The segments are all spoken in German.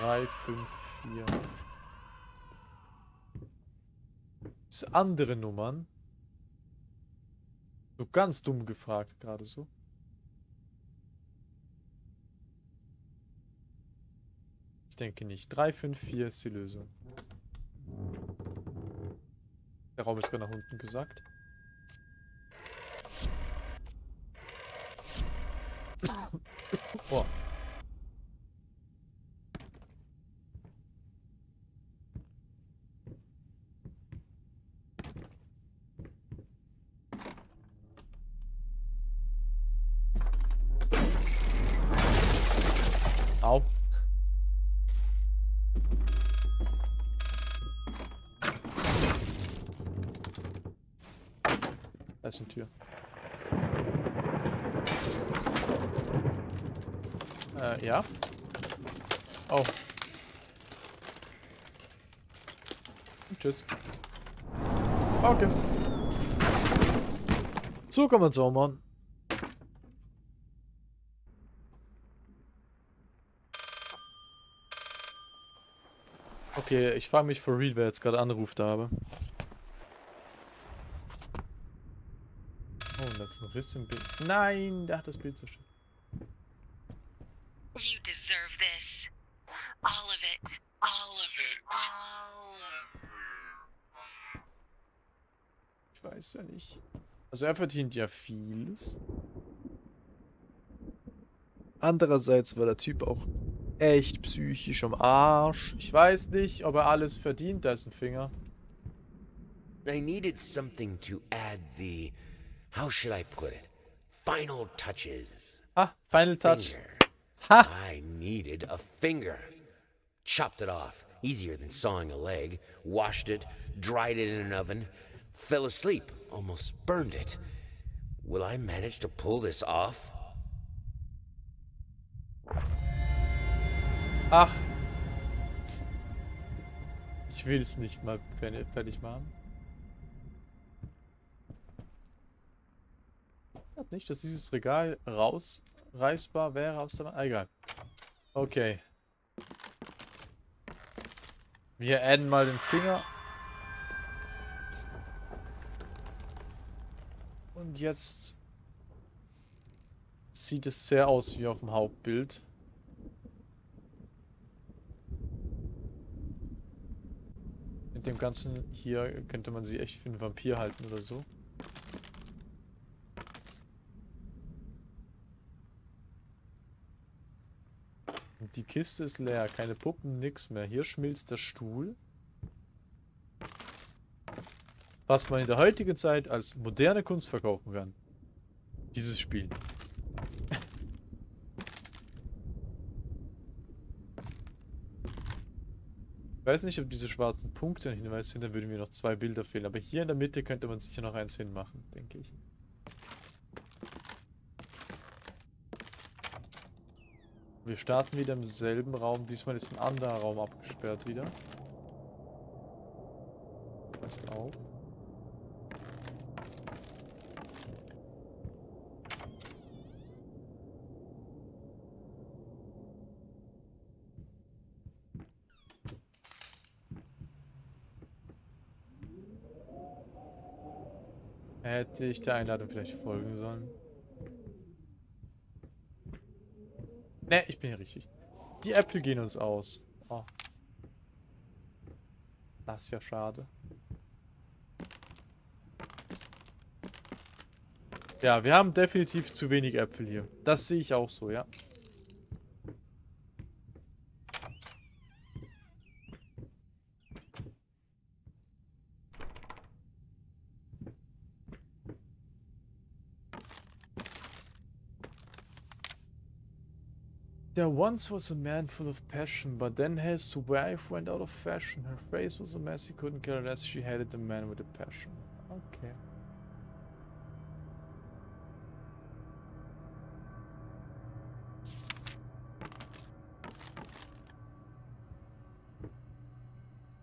3, 5, 4. Das andere Nummern. So ganz dumm gefragt, gerade so. Ich denke nicht. 3, 5, 4 ist die Lösung. Der Raum ist gerade nach unten gesagt. oh. Da ist eine Tür. Äh, ja. Oh. Tschüss. Okay. So kann man zaubern. Okay, ich frage mich for real, wer jetzt gerade anruft habe. Ist ein Riss im Bild. Nein, der hat das Bild zerstört. You deserve this. All of it. All of it. All of it. Ich weiß ja nicht. Also er verdient ja vieles. Andererseits war der Typ auch echt psychisch am Arsch. Ich weiß nicht, ob er alles verdient, da ist ein Finger. I needed something to add the. How should I put it? Final touches. Ah, Final Touch. Finger. Ha! I needed a finger. Chopped it off. Easier than sawing a leg. Washed it. Dried it in an oven. Fell asleep. Almost burned it. Will I manage to pull this off? Ach. Ich will es nicht mal fertig machen. Hat nicht, dass dieses Regal rausreißbar wäre aus der... Ah, egal. Okay. Wir adden mal den Finger. Und jetzt sieht es sehr aus wie auf dem Hauptbild. Mit dem Ganzen hier könnte man sie echt für einen Vampir halten oder so. Die Kiste ist leer, keine Puppen, nix mehr. Hier schmilzt der Stuhl. Was man in der heutigen Zeit als moderne Kunst verkaufen kann. Dieses Spiel. Ich weiß nicht, ob diese schwarzen Punkte ein Hinweis sind, dann würden mir noch zwei Bilder fehlen. Aber hier in der Mitte könnte man sicher noch eins hinmachen, denke ich. Wir starten wieder im selben Raum. Diesmal ist ein anderer Raum abgesperrt wieder. Passt auf. Hätte ich der Einladung vielleicht folgen sollen? Ne, ich bin hier richtig. Die Äpfel gehen uns aus. Oh. Das ist ja schade. Ja, wir haben definitiv zu wenig Äpfel hier. Das sehe ich auch so, ja. Once was a man full of passion, but then his wife went out of fashion. Her face was a mess, he couldn't care less. She hated the man with a passion. Okay.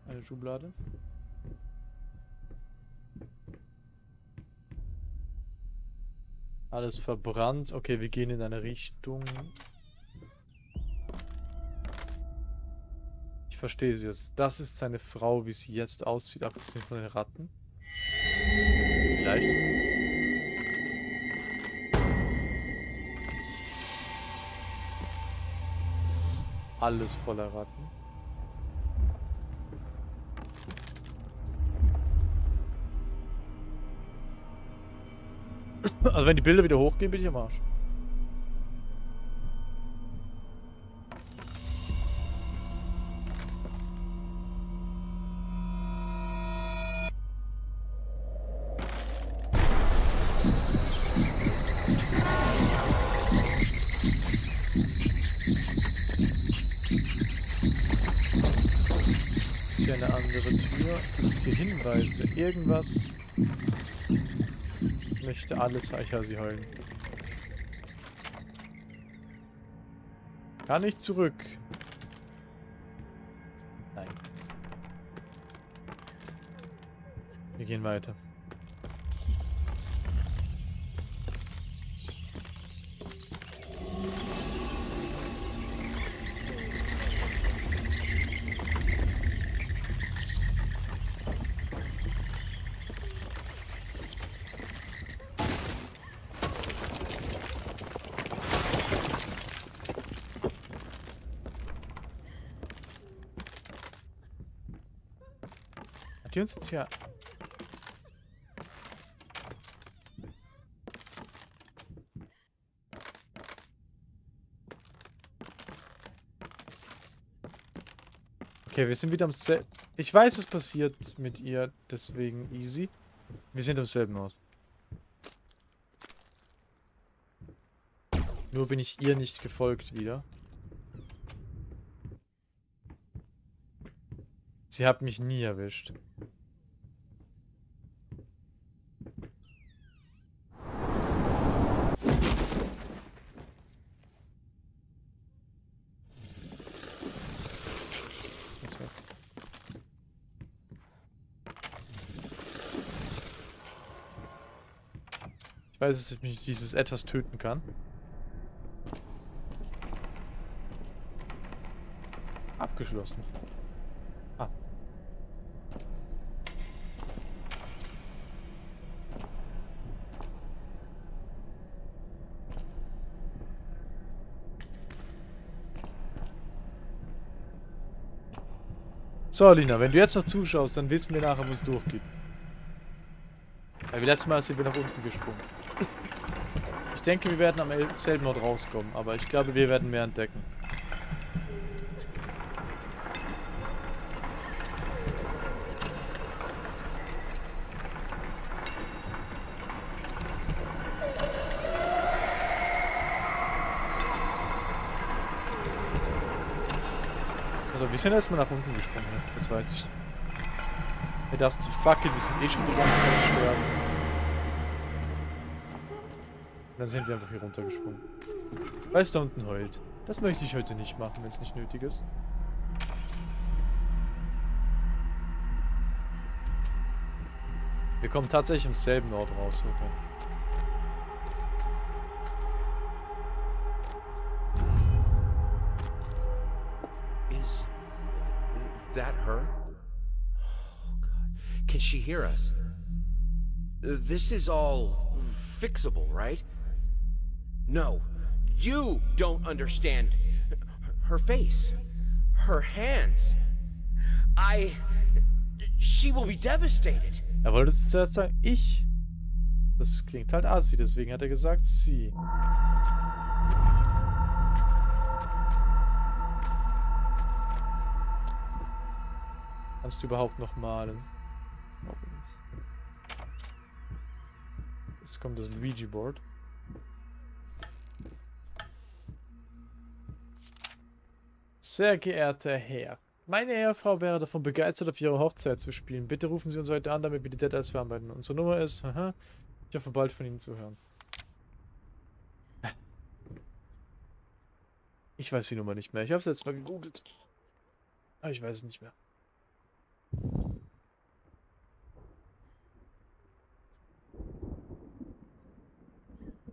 Eine Schublade. Alles verbrannt. Okay, wir gehen in eine Richtung. Verstehe es jetzt. Das ist seine Frau, wie sie jetzt aussieht, abgesehen von den Ratten. Vielleicht. Alles voller Ratten. Also wenn die Bilder wieder hochgehen, bin ich am Arsch. Ich alles Eicher sie heulen. Kann ich zurück? Nein. Wir gehen weiter. Die uns jetzt hier... Okay, wir sind wieder am selben... Ich weiß, was passiert mit ihr, deswegen easy. Wir sind am selben Ort. Nur bin ich ihr nicht gefolgt wieder. Sie hat mich nie erwischt. Was war's? Ich weiß, dass ich mich dieses etwas töten kann. Abgeschlossen. Ah. So, Lina, wenn du jetzt noch zuschaust, dann wissen wir nachher, wo es durchgeht. Weil wir letztes Mal sind wir nach unten gesprungen. Ich denke, wir werden am el- selben Ort rauskommen, aber ich glaube, wir werden mehr entdecken. Also, wir sind erstmal nach unten gesprungen, ne? das weiß ich. Ihr darfst sich fuck wir sind eh schon die ganze Zeit am sterben. Und dann sind wir einfach hier runtergesprungen. Weil es da unten heult. Das möchte ich heute nicht machen, wenn es nicht nötig ist. Wir kommen tatsächlich am selben Ort raus, okay. Is that her? Oh, God. Can she hear us? This is all fixable, right? No, you don't understand her face, her hands. I. She will be devastated. Er wollte es zuerst sagen, ich. Das klingt halt assi, deswegen hat er gesagt, sie. Kannst du überhaupt noch malen? Glaube nicht. Jetzt kommt das Luigi-Board. Sehr geehrter Herr, meine Ehefrau wäre davon begeistert, auf ihrer Hochzeit zu spielen. Bitte rufen Sie uns heute an, damit wir die Details verarbeiten. Unsere Nummer ist, haha, ich hoffe bald von Ihnen zu hören. Ich weiß die Nummer nicht mehr. Ich habe es jetzt mal gegoogelt. Aber ich weiß es nicht mehr.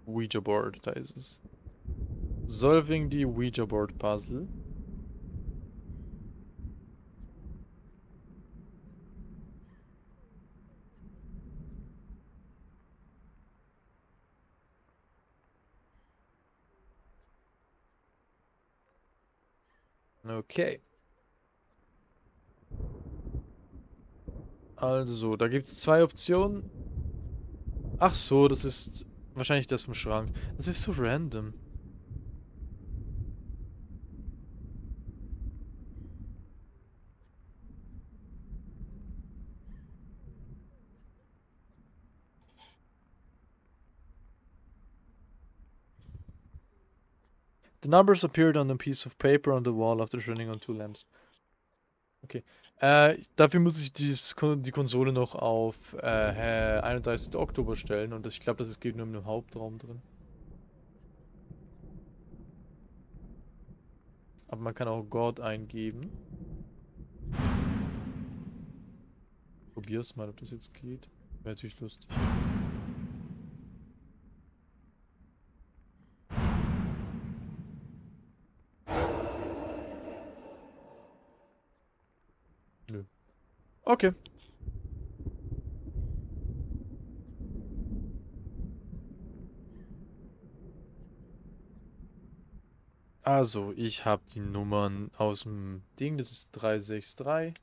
Ouija Board, da ist es. Solving the Ouija Board Puzzle. Okay. Also, da gibt es zwei Optionen. Ach so, das ist wahrscheinlich das vom Schrank. Das ist so random. The numbers appeared on a piece of paper on the wall after turning on two lamps. Okay. Äh, dafür muss ich Kon- die Konsole noch auf äh, 31. Oktober stellen und ich glaube, das geht nur im Hauptraum drin. Aber man kann auch God eingeben. Probier's mal, ob das jetzt geht. Wäre natürlich lustig. Okay. Also, ich habe die Nummern aus dem Ding, das ist 363.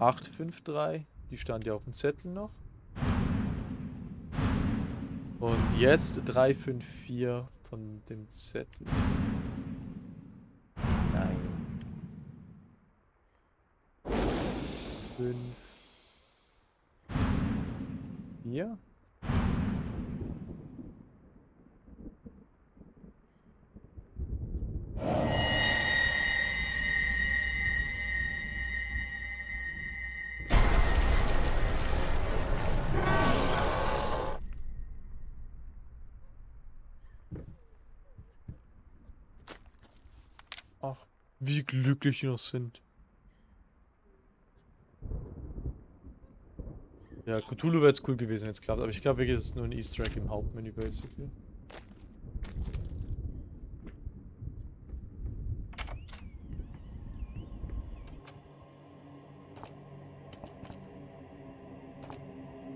Acht, fünf, drei. Die stand ja auf dem Zettel noch. Und jetzt 354 von dem Zettel. Fünf. Vier. Ach, wie glücklich noch sind. Ja, Cthulhu wäre jetzt cool gewesen, wenn es klappt, aber ich glaube wirklich, es ist nur ein Easter Egg im Hauptmenü, basically.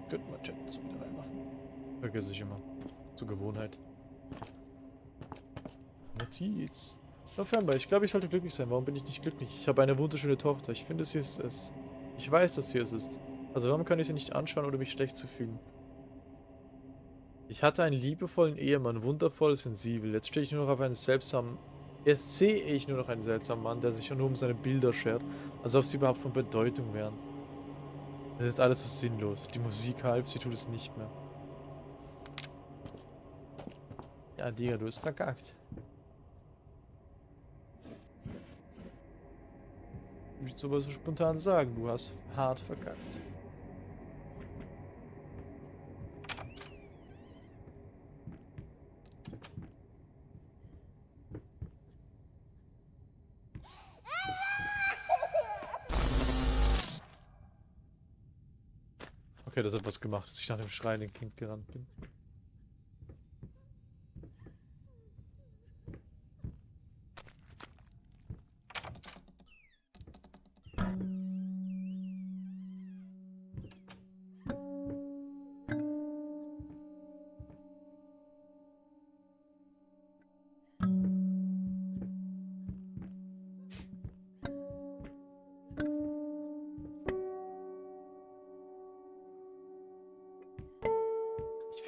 Könnten wir Chat wieder reinmachen. Vergesse ich immer. Zur Gewohnheit. Notiz. November, ich glaube, ich sollte glücklich sein. Warum bin ich nicht glücklich? Ich habe eine wunderschöne Tochter. Ich finde, sie ist es. Ich weiß, dass sie es ist. Also warum kann ich sie nicht anschauen, ohne mich schlecht zu fühlen? Ich hatte einen liebevollen Ehemann, wundervoll, sensibel. Jetzt stehe ich nur noch auf einen seltsamen... Jetzt sehe ich nur noch einen seltsamen Mann, der sich nur um seine Bilder schert, als ob sie überhaupt von Bedeutung wären. Es ist alles so sinnlos. Die Musik half, sie tut es nicht mehr. Ja, Digga, du hast verkackt. Ich sowas so spontan sagen, du hast hart verkackt. Das hat was gemacht, dass ich nach dem schreienden Kind gerannt bin.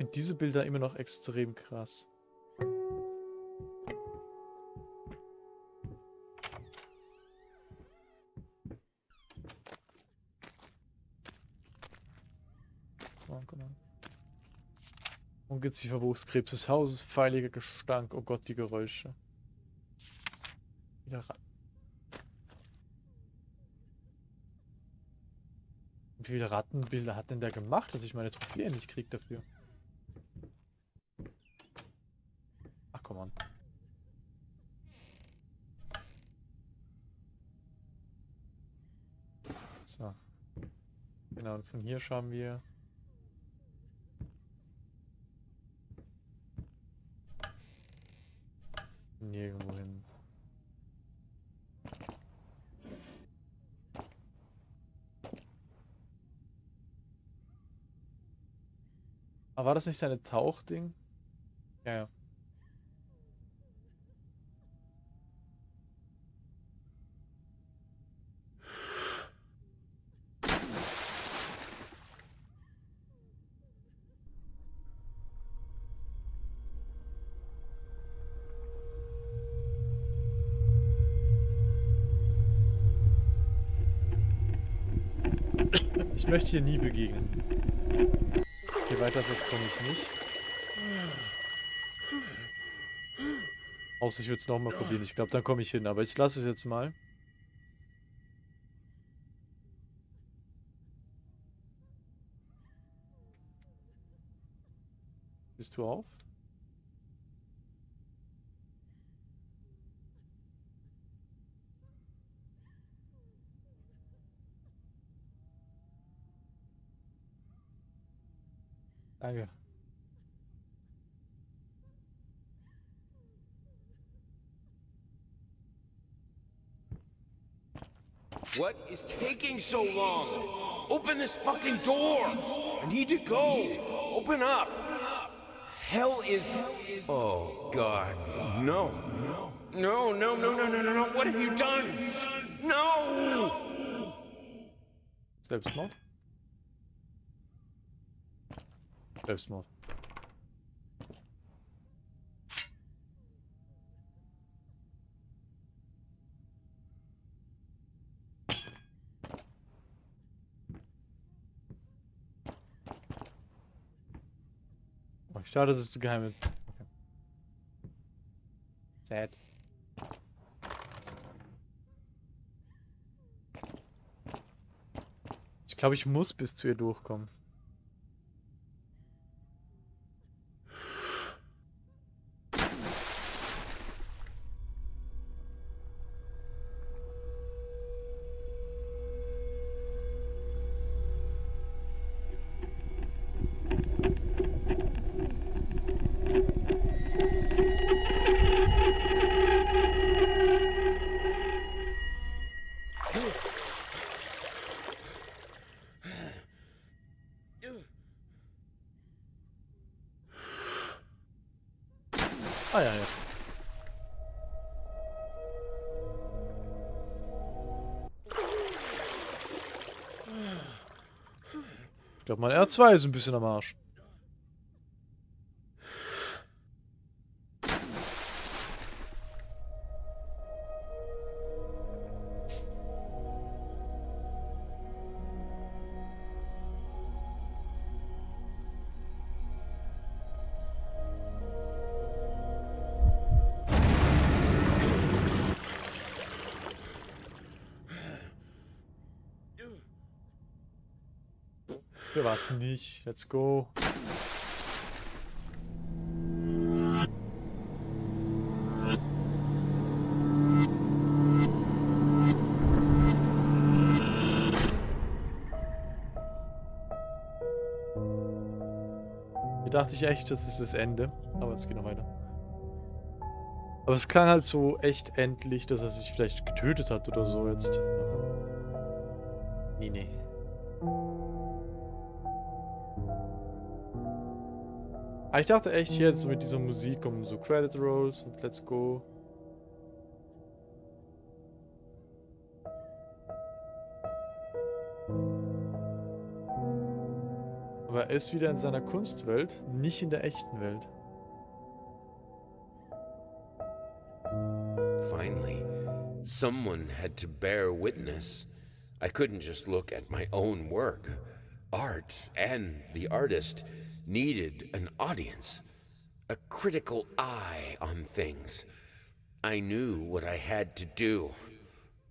Finde diese Bilder immer noch extrem krass. On, come on. Ungeziefer Wuchskrebs des Hauses, feiliger Gestank, oh Gott, die Geräusche. Wieder ran. Wie viele Rattenbilder hat denn der gemacht, dass ich meine Trophäe nicht krieg dafür? Ach, komm an. So. Genau, und von hier schauen wir. Nirgendwo hin. Aber war das nicht seine Tauchding? Möchte hier nie begegnen. Okay, weiter als das komme ich nicht. Außer ich würde es nochmal probieren. Ich glaube, dann komme ich hin. Aber ich lasse es jetzt mal. Bist du auf? What is taking so long? Open this fucking door! I need to go! Open up! Hell is. Oh, God. No. No, no, no, no, no, no, no. What have you done? No! Selbstmord? Selbstmord. Oh, schade, dass es zu geheim ist. Sad. Ich glaube, ich muss bis zu ihr durchkommen. Ich glaube, mein R2 ist ein bisschen am Arsch. Was nicht? Let's go. Hier dachte ich echt, das ist das Ende. Aber es geht noch weiter. Aber es klang halt so echt endlich, dass er sich vielleicht getötet hat oder so jetzt. Nee, nee. Aber ich dachte echt jetzt mit dieser Musik um so Credit Rolls und Let's Go. Aber er ist wieder in seiner Kunstwelt, nicht in der echten Welt. Finally, someone had to bear witness. I couldn't just look at my own work. Art and the artist needed an audience, a critical eye on things. I knew what I had to do.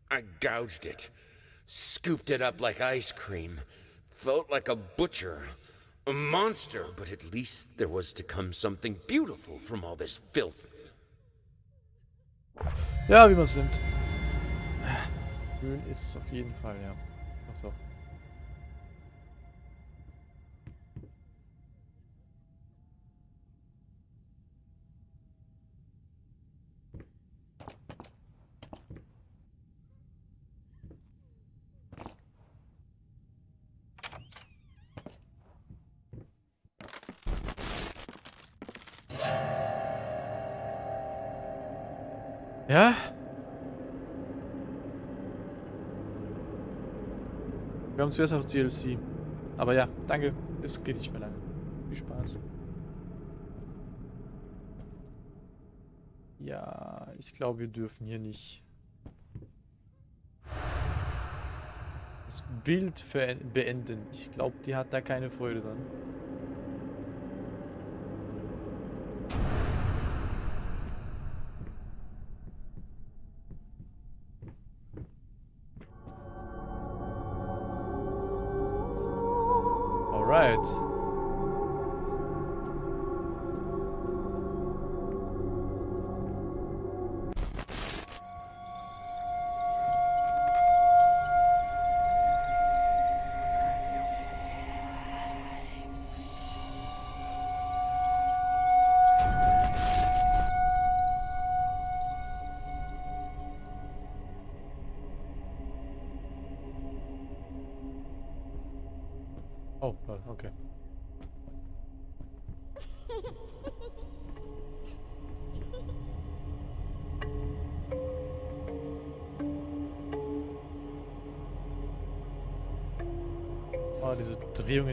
I gouged it, scooped it up like ice cream, felt like a butcher, a monster, but at least there was to come something beautiful from all this filth. Ja, wie man es nimmt. Schön ist es auf jeden Fall, ja. Haben zuerst noch DLC. Aber ja, danke. Es geht nicht mehr lange. Viel Spaß. Ja, ich glaube, wir dürfen hier nicht. Das Bild beenden. Ich glaube, die hat da keine Freude dran.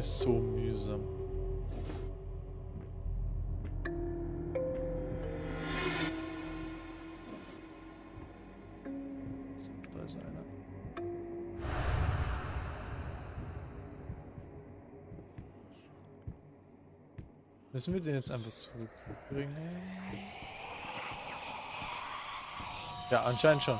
Ist so mühsam. So, da ist einer. Müssen wir den jetzt einfach zurückbringen? Ja, anscheinend schon.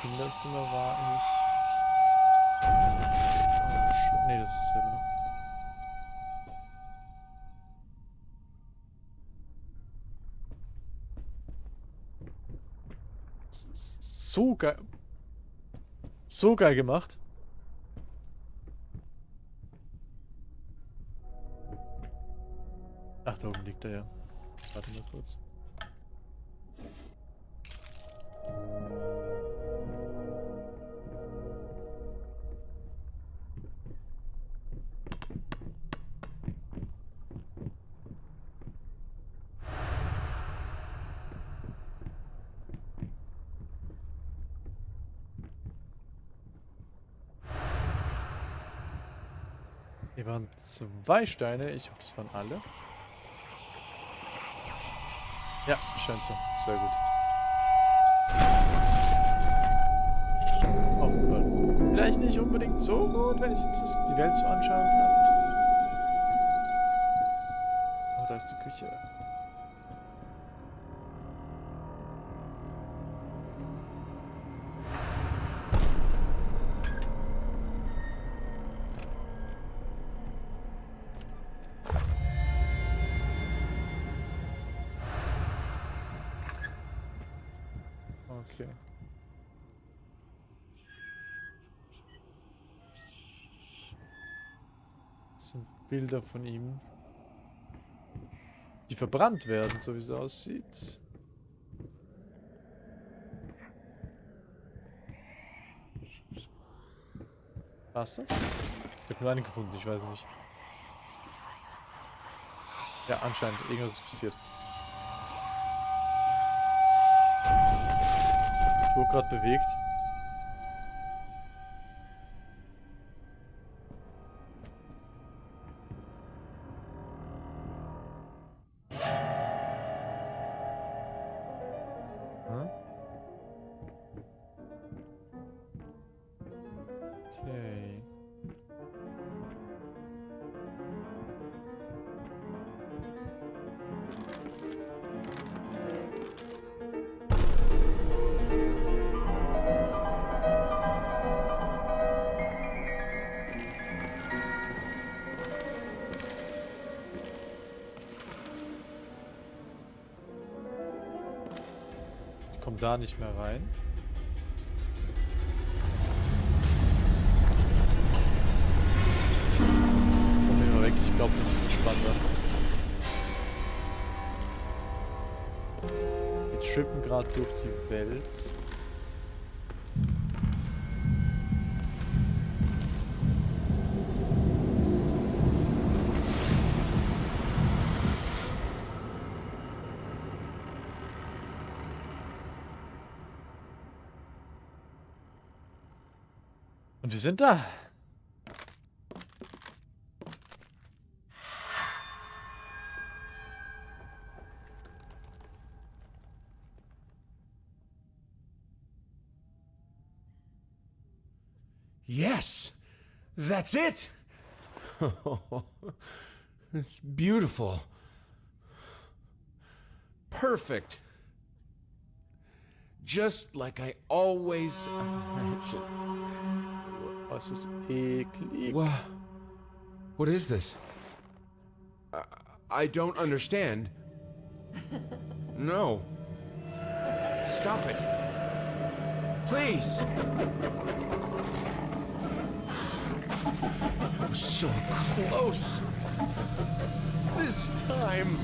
Kinderzimmer war ich. Ne, das ist selber noch. So geil. So geil gemacht. Ach, da oben liegt er ja. Warte mal kurz. Zwei Steine. Ich hoffe, das waren alle. Ja, scheint so. Sehr gut. Oh, gut. Vielleicht nicht unbedingt so gut, wenn ich jetzt die Welt so anschauen kann. Oh, da ist die Küche. Okay. Das sind Bilder von ihm. Die verbrannt werden, so wie es aussieht. War's das? Ich habe nur einen gefunden, ich weiß nicht. Ja, anscheinend. Irgendwas ist passiert. Wurde gerade bewegt. Da nicht mehr rein. Komm wir mal weg, ich glaube, das ist entspannter. Wir trippen gerade durch die Welt. Sind da. Yes! That's it! it's beautiful. Perfect. Just like I always imagined. Oh, es ist eh, eklig. What? What is this? I, I don't understand. No. Stop it. Please. I was so close. This time,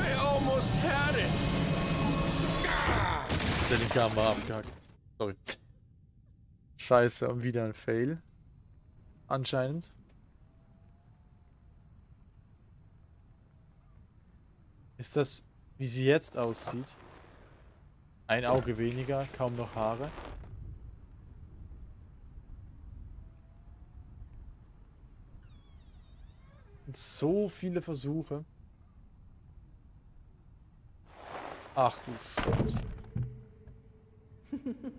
I almost had it. Der linke come war abgehackt. Sorry. Scheiße, und wieder ein Fail. Anscheinend. Ist das, wie sie jetzt aussieht? Ein Auge weniger, kaum noch Haare. Und so viele Versuche. Ach du Scheiße.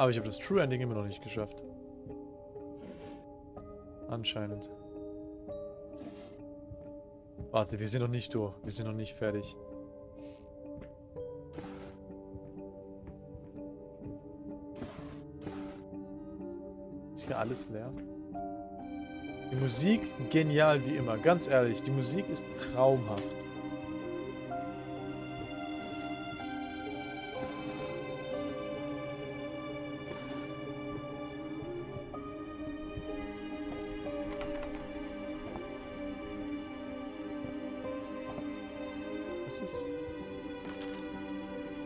Aber ich habe das True Ending immer noch nicht geschafft. Anscheinend. Warte, wir sind noch nicht durch. Wir sind noch nicht fertig. Hier alles leer? Die Musik genial wie immer. Ganz ehrlich, die Musik ist traumhaft. Das ist...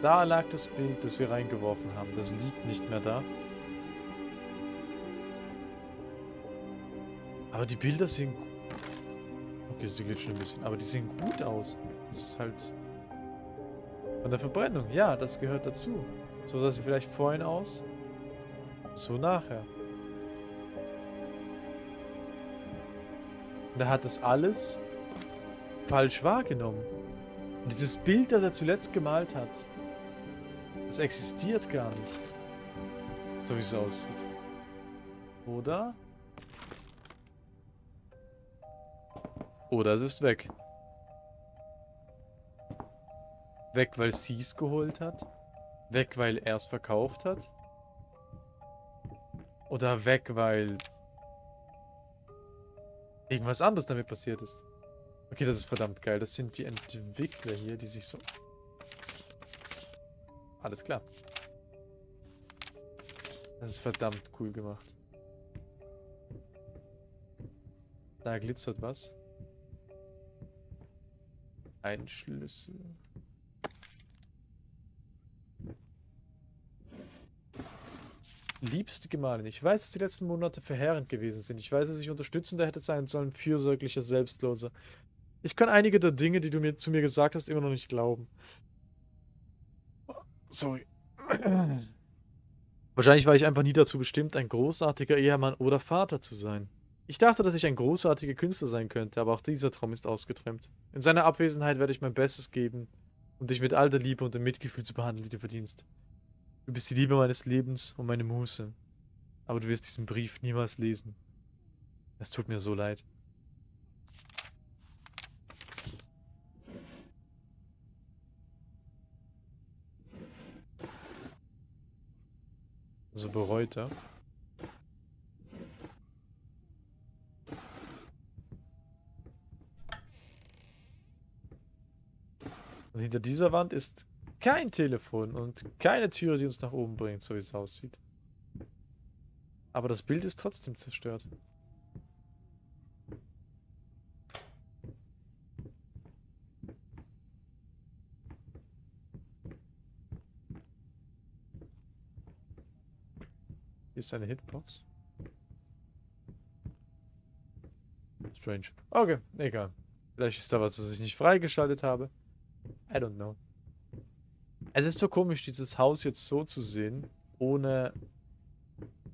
Da lag das Bild, das wir reingeworfen haben. Das liegt nicht mehr da. Aber die Bilder sehen... Okay, sie glitschen ein bisschen. Aber die sehen gut aus. Das ist halt... Von der Verbrennung. Ja, das gehört dazu. So sah sie vielleicht vorhin aus. So nachher. Und er hat das alles falsch wahrgenommen. Und dieses Bild, das er zuletzt gemalt hat, das existiert gar nicht. So wie es aussieht. Oder? Oder es ist weg. Weg, weil sie es geholt hat? Weg, weil er es verkauft hat? Oder weg, weil irgendwas anderes damit passiert ist? Okay, das ist verdammt geil. Das sind die Entwickler hier, die sich so... Alles klar. Das ist verdammt cool gemacht. Da glitzert was. Ein Schlüssel. Liebste Gemahlin, ich weiß, dass die letzten Monate verheerend gewesen sind. Ich weiß, dass ich unterstützender hätte sein sollen, fürsorglicher, selbstloser. Ich kann einige der Dinge, die du mir zu mir gesagt hast, immer noch nicht glauben. Sorry. Wahrscheinlich war ich einfach nie dazu bestimmt, ein großartiger Ehemann oder Vater zu sein. Ich dachte, dass ich ein großartiger Künstler sein könnte, aber auch dieser Traum ist ausgeträumt. In seiner Abwesenheit werde ich mein Bestes geben, um dich mit all der Liebe und dem Mitgefühl zu behandeln, die du verdienst. Du bist die Liebe meines Lebens und meine Muße. Aber du wirst diesen Brief niemals lesen. Es tut mir so leid. So bereut er. Ja? Hinter dieser Wand ist kein Telefon und keine Türe, die uns nach oben bringt, so wie es aussieht. Aber das Bild ist trotzdem zerstört. Hier ist eine Hitbox. Strange. Okay, egal. Vielleicht ist da was, das ich nicht freigeschaltet habe. I don't know. Es ist so komisch, dieses Haus jetzt so zu sehen, ohne...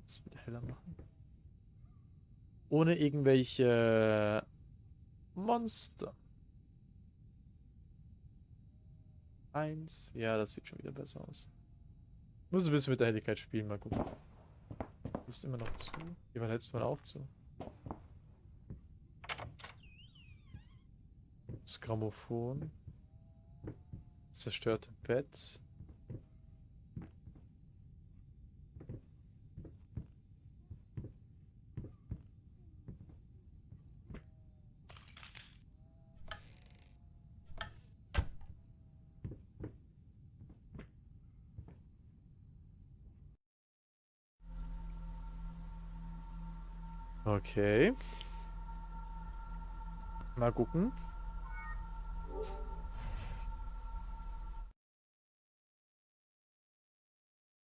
Das wieder heller machen. Ohne irgendwelche Monster. Eins. Ja, das sieht schon wieder besser aus. Muss ein bisschen mit der Helligkeit spielen, mal gucken. Ist immer noch zu. Hier war letztes Mal auch zu. Das Grammophon. Zerstörte Bett. Okay. Mal gucken.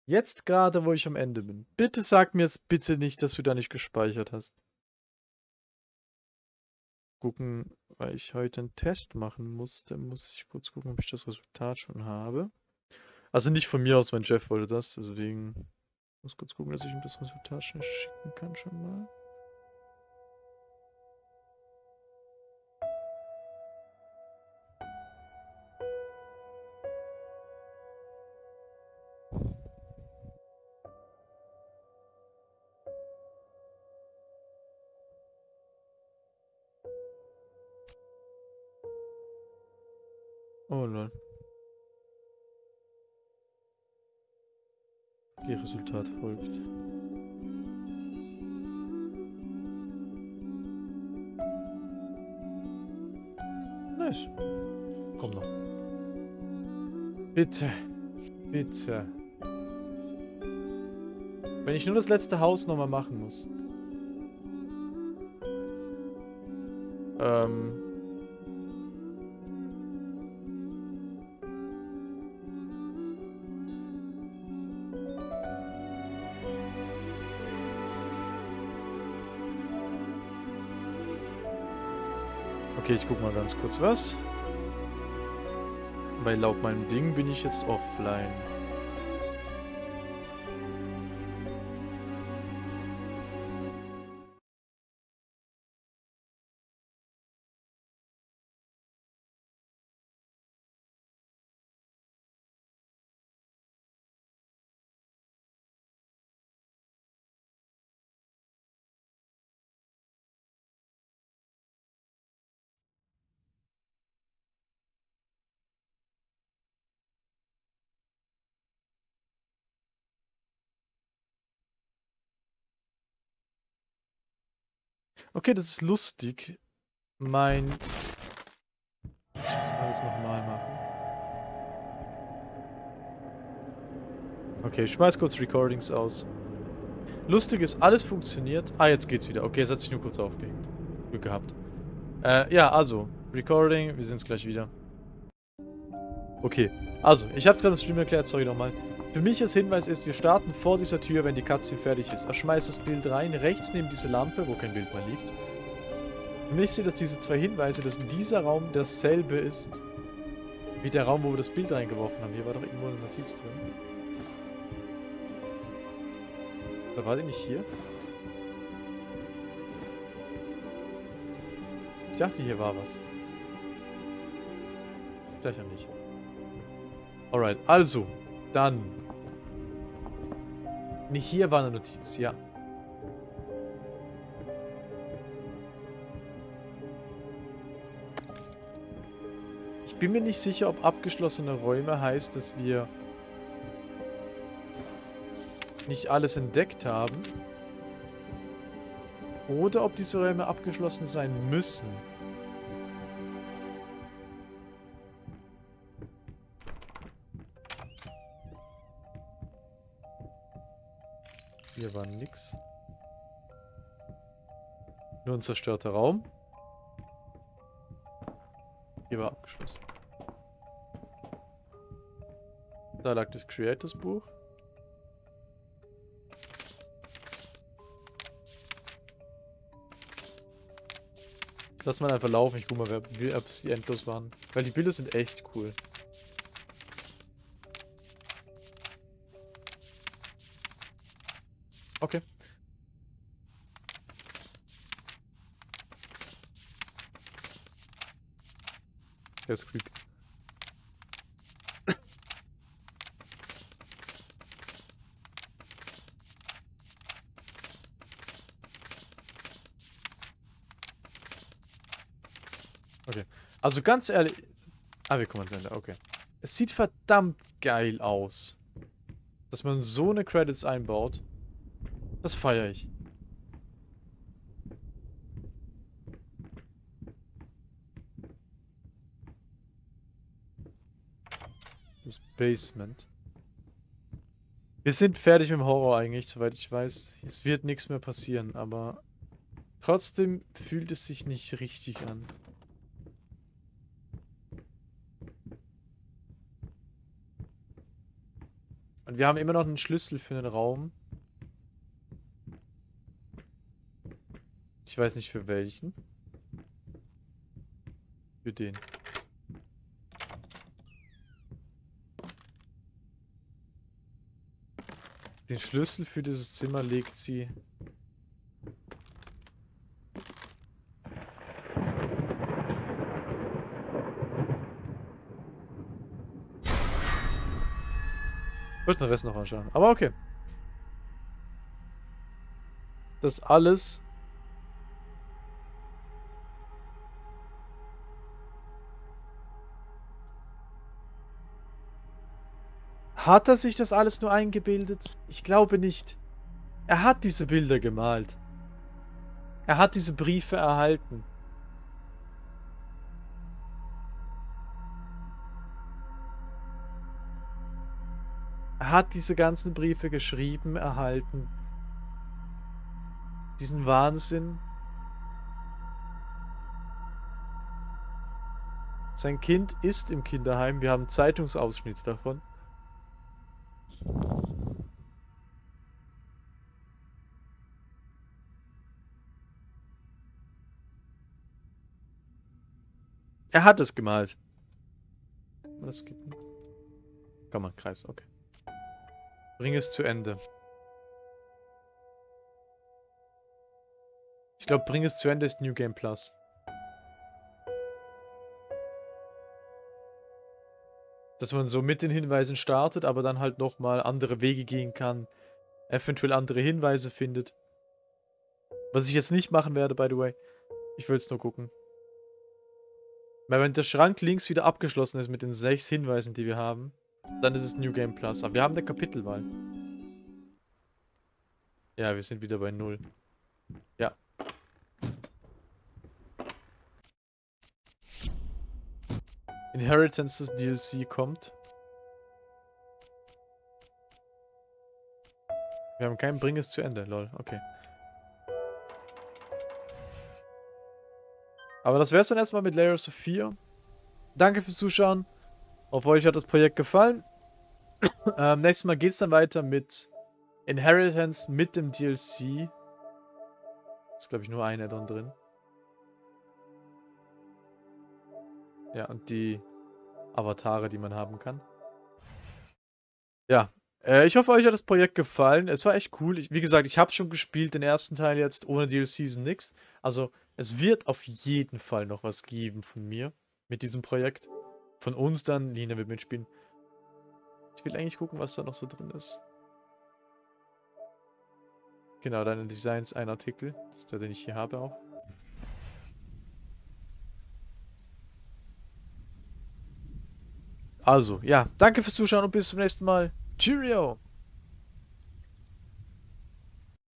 Jetzt gerade, wo ich am Ende bin. Bitte sag mir jetzt bitte nicht, dass du da nicht gespeichert hast. Gucken, weil ich heute einen Test machen musste, muss ich kurz gucken, ob ich das Resultat schon habe. Also nicht von mir aus, mein Chef wollte das, deswegen muss kurz gucken, dass ich ihm das Resultat schon schicken kann schon mal. Oh lol. Okay, Resultat folgt. Nice. Komm noch. Bitte. Bitte. Wenn ich nur das letzte Haus nochmal machen muss. Ähm. Okay, ich guck mal ganz kurz was. Weil laut meinem Ding bin ich jetzt offline. Okay, das ist lustig. Mein... Ich muss alles nochmal machen. Okay, ich schmeiß kurz Recordings aus. Lustig ist, alles funktioniert. Ah, jetzt geht's wieder. Okay, es hat sich nur kurz aufgehängt. Glück gehabt. Äh, ja, also. Recording, wir sind's gleich wieder. Okay, also, ich hab's gerade im Stream erklärt, sorry nochmal. Für mich als Hinweis ist, wir starten vor dieser Tür, wenn die Cutscene fertig ist. Er schmeißt das Bild rein, rechts neben diese Lampe, wo kein Bild mehr liegt. Und ich sehe, dass diese zwei Hinweise, dass dieser Raum dasselbe ist, wie der Raum, wo wir das Bild reingeworfen haben. Hier war doch irgendwo eine Notiz drin. Oder war die nicht hier? Ich dachte, hier war was. Gleich ja nicht. Alright, also, dann. Ne, hier war eine Notiz, ja. Ich bin mir nicht sicher, ob abgeschlossene Räume heißt, dass wir nicht alles entdeckt haben. Oder ob diese Räume abgeschlossen sein müssen. Hier war nix. Nur ein zerstörter Raum. Hier war abgeschlossen. Da lag das Creators Buch. Lass mal einfach laufen, ich guck mal, ob es die endlos waren. Weil die Bilder sind echt cool. Okay. Der ist creepy. Okay. Also ganz ehrlich... Ah, wir kommen ans Ende, okay. Es sieht verdammt geil aus. Dass man so eine Credits einbaut. Das feiere ich. Das Basement. Wir sind fertig mit dem Horror eigentlich, soweit ich weiß. Es wird nichts mehr passieren, aber trotzdem fühlt es sich nicht richtig an. Und wir haben immer noch einen Schlüssel für den Raum. Ich weiß nicht für welchen. Für den. Den Schlüssel für dieses Zimmer legt sie. Wollte den Rest noch anschauen. Aber okay. Das alles Hat er sich das alles nur eingebildet? Ich glaube nicht. Er hat diese Bilder gemalt. Er hat diese Briefe erhalten. Er hat diese ganzen Briefe geschrieben, erhalten. Diesen Wahnsinn. Sein Kind ist im Kinderheim. Wir haben Zeitungsausschnitte davon. Er hat es gemalt. Geht nicht. Kann man, Kreis, okay. Bring es zu Ende. Ich glaube, bring es zu Ende ist New Game Plus. Dass man so mit den Hinweisen startet, aber dann halt nochmal andere Wege gehen kann. Eventuell andere Hinweise findet. Was ich jetzt nicht machen werde, by the way. Ich will es nur gucken. Weil wenn der Schrank links wieder abgeschlossen ist mit den sechs Hinweisen, die wir haben, dann ist es New Game Plus. Aber wir haben eine Kapitelwahl. Ja, wir sind wieder bei Null. Ja. Inheritance des DLC kommt. Wir haben keinen Bring es zu Ende, lol, okay. Aber das wäre es dann erstmal mit Layers of 4. Danke fürs Zuschauen. Hoffe euch hat das Projekt gefallen. ähm, nächstes Mal geht es dann weiter mit Inheritance mit dem DLC. Ist glaube ich nur ein Addon drin. Ja, und die Avatare, die man haben kann. Ja, äh, ich hoffe, euch hat das Projekt gefallen. Es war echt cool. Ich, wie gesagt, ich habe schon gespielt, den ersten Teil jetzt, ohne DLC nix. Also, es wird auf jeden Fall noch was geben von mir mit diesem Projekt. Von uns dann, Lina wird mitspielen. Ich will eigentlich gucken, was da noch so drin ist. Genau, deine Designs, ein Artikel. Das ist der, den ich hier habe auch. Also, ja, danke fürs Zuschauen und bis zum nächsten Mal. Cheerio!